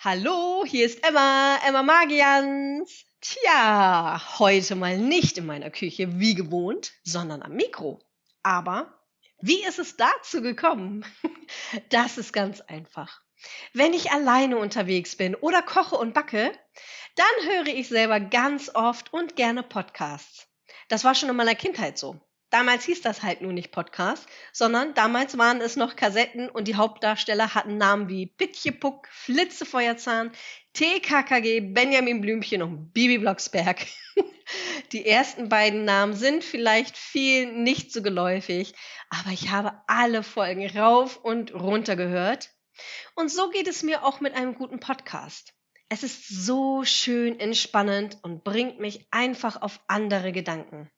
Hallo, hier ist Emma, Emma Magians. Tja, heute mal nicht in meiner Küche wie gewohnt, sondern am Mikro. Aber wie ist es dazu gekommen? Das ist ganz einfach. Wenn ich alleine unterwegs bin oder koche und backe, dann höre ich selber ganz oft und gerne Podcasts. Das war schon in meiner Kindheit so. Damals hieß das halt nur nicht Podcast, sondern damals waren es noch Kassetten und die Hauptdarsteller hatten Namen wie Pitjepuck, Flitzefeuerzahn, TKKG, Benjamin Blümchen und Bibi Blocksberg. Die ersten beiden Namen sind vielleicht vielen nicht so geläufig, aber ich habe alle Folgen rauf und runter gehört. Und so geht es mir auch mit einem guten Podcast. Es ist so schön entspannend und bringt mich einfach auf andere Gedanken.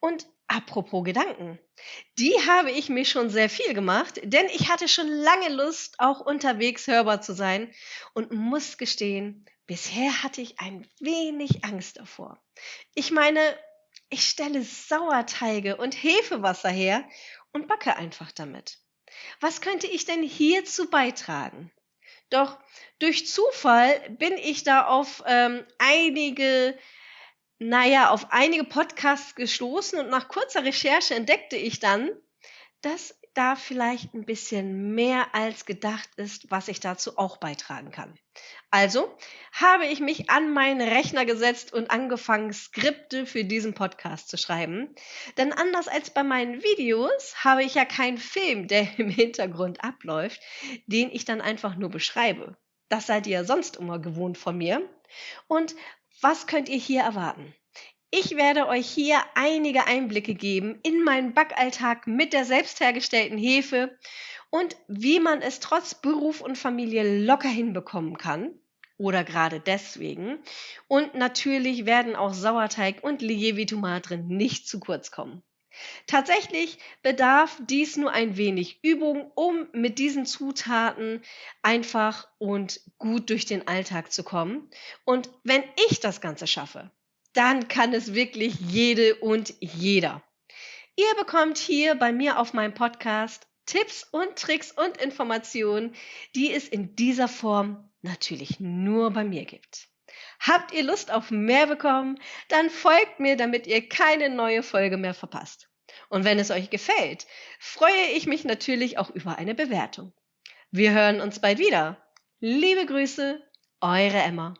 Und Apropos Gedanken. Die habe ich mir schon sehr viel gemacht, denn ich hatte schon lange Lust, auch unterwegs hörbar zu sein und muss gestehen, bisher hatte ich ein wenig Angst davor. Ich meine, ich stelle Sauerteige und Hefewasser her und backe einfach damit. Was könnte ich denn hierzu beitragen? Doch durch Zufall bin ich da auf ähm, einige naja, auf einige Podcasts gestoßen und nach kurzer Recherche entdeckte ich dann, dass da vielleicht ein bisschen mehr als gedacht ist, was ich dazu auch beitragen kann. Also habe ich mich an meinen Rechner gesetzt und angefangen, Skripte für diesen Podcast zu schreiben. Denn anders als bei meinen Videos habe ich ja keinen Film, der im Hintergrund abläuft, den ich dann einfach nur beschreibe. Das seid ihr ja sonst immer gewohnt von mir. Und was könnt ihr hier erwarten? Ich werde euch hier einige Einblicke geben in meinen Backalltag mit der selbst hergestellten Hefe und wie man es trotz Beruf und Familie locker hinbekommen kann. Oder gerade deswegen. Und natürlich werden auch Sauerteig und Lievi-Tomate nicht zu kurz kommen. Tatsächlich bedarf dies nur ein wenig Übung, um mit diesen Zutaten einfach und gut durch den Alltag zu kommen. Und wenn ich das Ganze schaffe, dann kann es wirklich jede und jeder. Ihr bekommt hier bei mir auf meinem Podcast Tipps und Tricks und Informationen, die es in dieser Form natürlich nur bei mir gibt. Habt ihr Lust auf mehr bekommen? Dann folgt mir, damit ihr keine neue Folge mehr verpasst. Und wenn es euch gefällt, freue ich mich natürlich auch über eine Bewertung. Wir hören uns bald wieder. Liebe Grüße, eure Emma.